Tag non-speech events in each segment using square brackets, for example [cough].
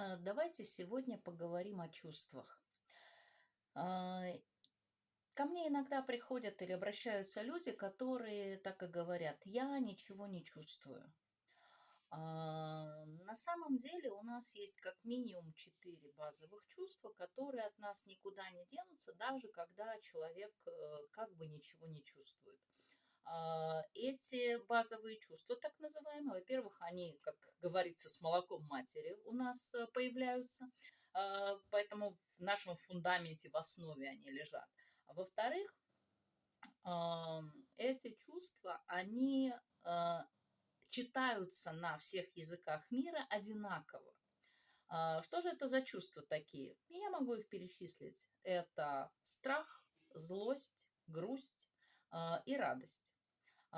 А, Давайте сегодня поговорим о чувствах. А, Ко мне иногда приходят или обращаются люди, которые так и говорят, я ничего не чувствую. А, На самом деле у нас есть как минимум четыре базовых чувства, которые от нас никуда не денутся, даже когда человек э, как бы ничего не чувствует. А, Эти базовые чувства, так называемые, во-первых, они, как говорится, с молоком матери у нас э, появляются, а, поэтому в нашем фундаменте, в основе они лежат. А во-вторых, эти чувства, они читаются на всех языках мира одинаково. Что же это за чувства такие? Я могу их перечислить. Это страх, злость, грусть и радость.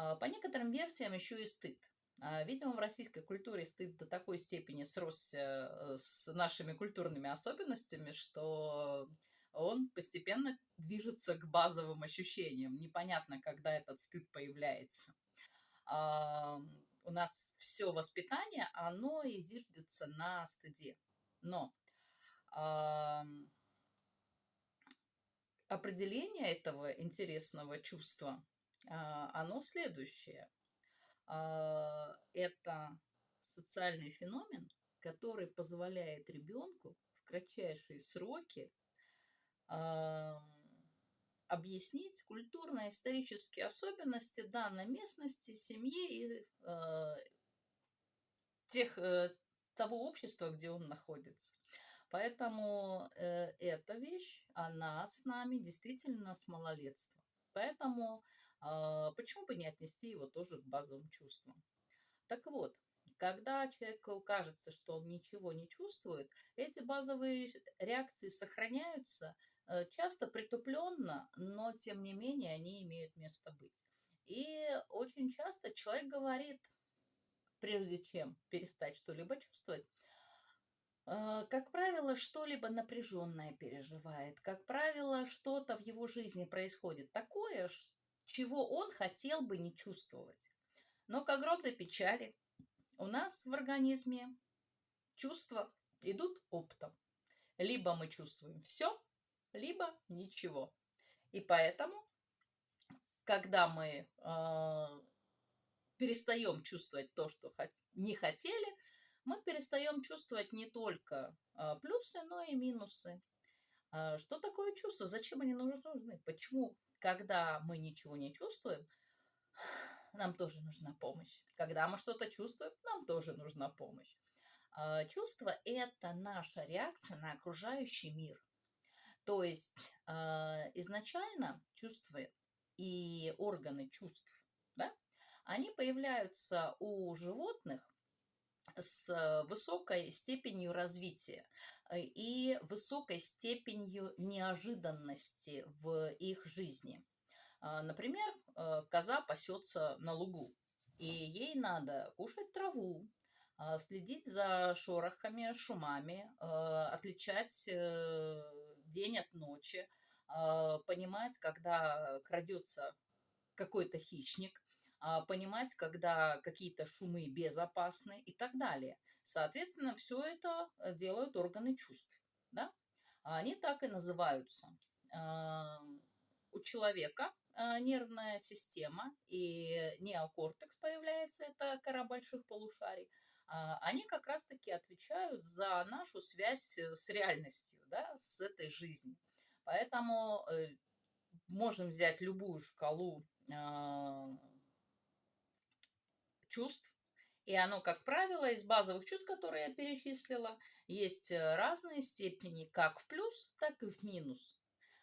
А, По некоторым версиям еще и стыд. А, Видимо, в российской культуре стыд до такой степени сросся э, с нашими культурными особенностями, что он постепенно движется к базовым ощущениям. Непонятно, когда этот стыд появляется. А, У нас все воспитание, оно и зиждется на стыде. Но определение этого интересного чувства, оно следующее. А, Это социальный феномен, который позволяет ребенку в кратчайшие сроки ам, объяснить культурно-исторические особенности данной местности, семьи и тех, э, того общества, где он находится. Поэтому э, эта вещь, она с нами действительно с малолетства. Поэтому а, почему бы не отнести его тоже к базовым чувствам? Так вот, когда человеку кажется, что он ничего не чувствует, эти базовые реакции сохраняются, э, часто притупленно, но тем не менее они имеют место быть. И очень часто человек говорит, прежде чем перестать что-либо чувствовать, э, как правило, что-либо напряженное переживает. Как правило, что-то в его жизни происходит такое, ш- чего он хотел бы не чувствовать. Но к огромной печали у нас в организме чувства идут оптом. Либо мы чувствуем все, либо ничего. И поэтому, когда мы э, перестаем чувствовать то, что хот- не хотели, мы перестаем чувствовать не только э, плюсы, но и минусы. А, Что такое чувство? Зачем они нужны? Почему, когда мы ничего не чувствуем, [sighs] нам тоже нужна помощь? Когда мы что-то чувствуем, нам тоже нужна помощь. А, Чувство– это наша реакция на окружающий мир. То есть а, изначально чувства и органы чувств, да, они появляются у животных с высокой степенью развития э, и высокой степенью неожиданности в их жизни. А, Например, э, коза пасется на лугу, и ей надо кушать траву, а, следить за шорохами, шумами, э, отличать э, день от ночи, а, понимать, когда крадется какой-то хищник, понимать, когда какие-то шумы безопасны и так далее. Соответственно, все это э, делают органы чувств. Да? А Они так и называются. А, У человека а, нервная система и неокортекс появляется, это кора больших полушарий, а, они как раз-таки отвечают за нашу связь э, с реальностью, да, с этой жизнью. Поэтому э, можем взять любую шкалу а, чувств, и оно, как правило, из базовых чувств, которые я перечислила, есть э, разные степени, как в плюс, так и в минус.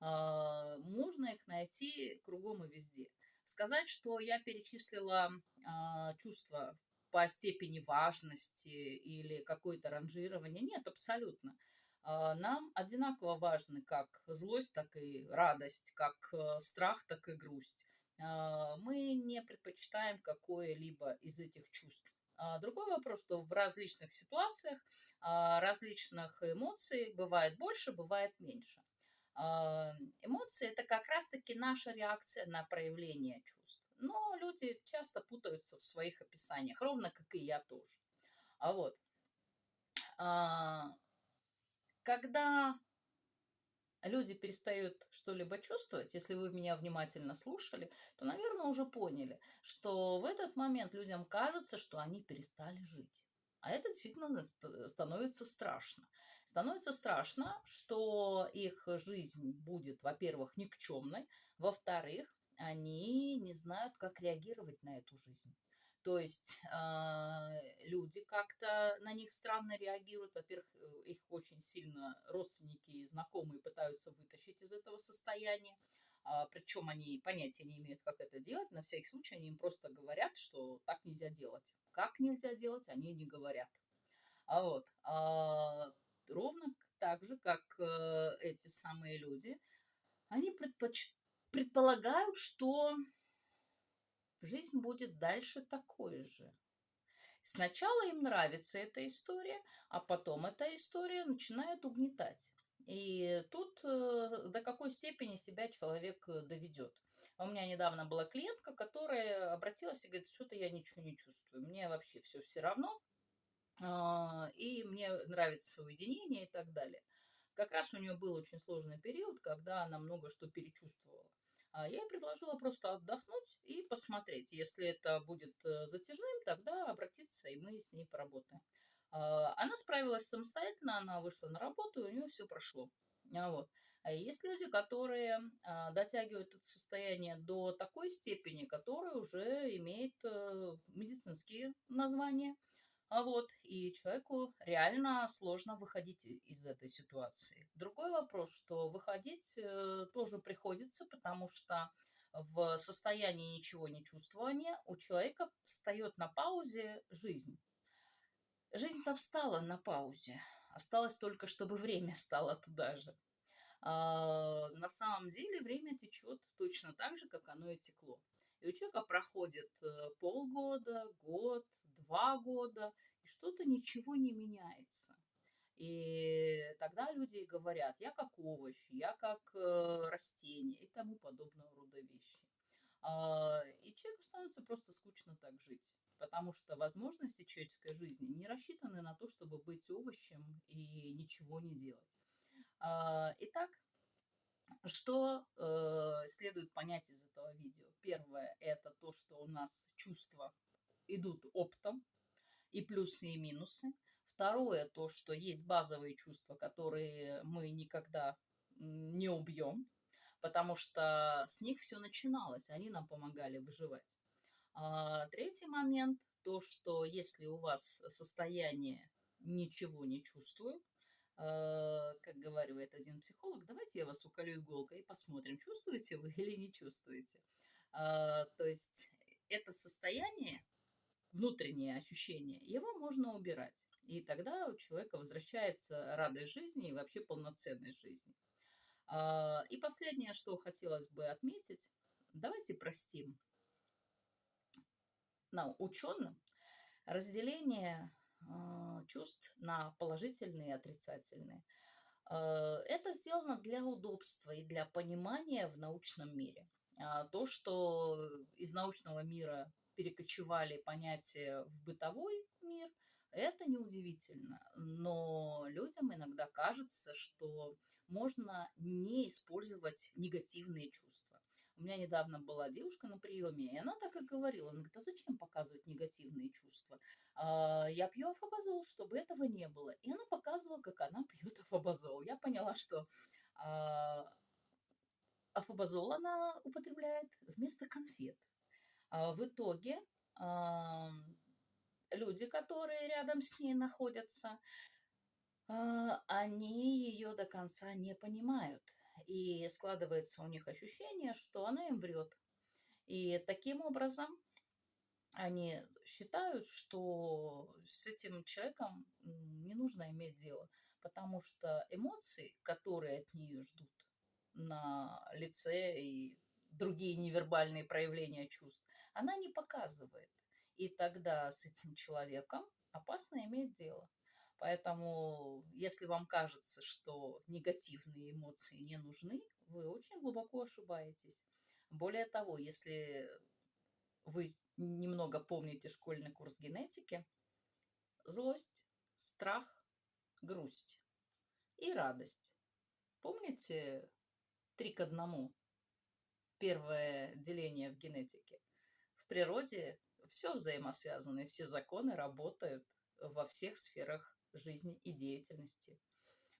А, Можно их найти кругом и везде. Сказать, что я перечислила а, чувства по степени важности или какое-то ранжирование, нет, абсолютно. А, Нам одинаково важны как злость, так и радость, как э, страх, так и грусть мы не предпочитаем какое-либо из этих чувств. А, Другой вопрос, что в различных ситуациях а, различных эмоций бывает больше, бывает меньше. А, Эмоции– это как раз-таки наша реакция на проявление чувств. Но люди часто путаются в своих описаниях, ровно как и я тоже. А вот. а, когда люди перестают что-либо чувствовать, если вы меня внимательно слушали, то, наверное, уже поняли, что в этот момент людям кажется, что они перестали жить. А это действительно становится страшно. Становится страшно, что их жизнь будет, во-первых, никчемной, во-вторых, они не знают, как реагировать на эту жизнь. То есть э, люди как-то на них странно реагируют. Во-первых, э, их очень сильно родственники и знакомые пытаются вытащить из этого состояния. А, причем они понятия не имеют, как это делать. На всякий случай они им просто говорят, что так нельзя делать. Как нельзя делать, они не говорят. А вот, а, ровно так же, как э, эти самые люди, они предпоч... предполагают, что жизнь будет дальше такой же. Сначала им нравится эта история, а потом эта история начинает угнетать. И тут э, до какой степени себя человек э, доведет. У меня недавно была клиентка, которая обратилась и говорит, что-то я ничего не чувствую, мне вообще все все равно, а, и мне нравится уединение и так далее. Как раз у нее был очень сложный период, когда она много что перечувствовала. А я предложила просто отдохнуть и посмотреть. Если это будет э, затяжным, тогда обратиться, и мы с ней поработаем. А, она справилась самостоятельно, она вышла на работу, и у нее все прошло. А вот. А есть люди, которые дотягивают это состояние до такой степени, которая уже имеет э, медицинские названия. А вот, и человеку реально сложно выходить из этой ситуации. Другой вопрос, что выходить э, тоже приходится, потому что в состоянии ничего не чувствования у человека встает на паузе жизнь. Жизнь-то встала на паузе. Осталось только, чтобы время стало туда же. А, на самом деле время течет точно так же, как оно и текло. И у человека проходит э, полгода, год, два года, и что-то ничего не меняется. И тогда люди говорят, я как овощ, я как э, растение и тому подобного рода вещи. А, и человеку становится просто скучно так жить, потому что возможности человеческой жизни не рассчитаны на то, чтобы быть овощем и ничего не делать. А, итак, что э, следует понять из этого видео? Первое – это то, что у нас чувства идут оптом, и плюсы, и минусы. Второе – то, что есть базовые чувства, которые мы никогда не убьем, потому что с них все начиналось, они нам помогали выживать. А третий момент – то, что если у вас состояние ничего не чувствую, как говорит один психолог, давайте я вас уколю иголкой и посмотрим, чувствуете вы или не чувствуете. А, то есть это состояние, внутреннее ощущение, его можно убирать. И тогда у человека возвращается радость жизни и вообще полноценность жизни. А, и последнее, что хотелось бы отметить, давайте простим на ученым разделение чувств на положительные и отрицательные. Это сделано для удобства и для понимания в научном мире. А, то, что из научного мира перекочевали понятия в бытовой мир, это неудивительно. Но людям иногда кажется, что можно не использовать негативные чувства. У меня недавно была девушка на приеме, и она так и говорила. Она говорит, а зачем показывать негативные чувства? А, я пью афобазол, чтобы этого не было. И она показывала, как она пьет [laughs] афобазол. Я поняла, что а, афобазол она употребляет вместо конфет. А в итоге люди, которые рядом с ней находятся, они ее до конца не понимают. И складывается у них ощущение, что она им врет. И таким образом они считают, что с этим человеком не нужно иметь дело, потому что эмоции, которые от нее ждут, на лице и другие невербальные проявления чувств, она не показывает. И тогда с этим человеком опасно иметь дело. Поэтому, если вам кажется, что негативные эмоции не нужны, вы очень глубоко ошибаетесь. Более того, если вы немного помните школьный курс генетики, злость, страх, грусть и радость. Помните три к одному? Первое деление в генетике. В природе все взаимосвязано, и все законы работают во всех сферах жизни и деятельности.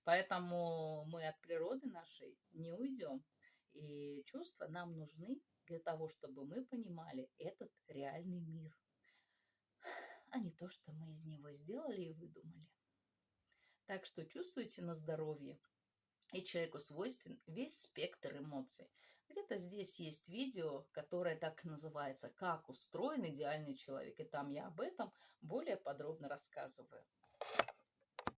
Поэтому мы от природы нашей не уйдем. И чувства нам нужны для того, чтобы мы понимали этот реальный мир, а не то, что мы из него сделали и выдумали. Так что чувствуйте на здоровье. И человеку свойствен весь спектр эмоций. Где-то здесь есть видео, которое так называется «Как устроен идеальный человек». И там я об этом более подробно рассказываю.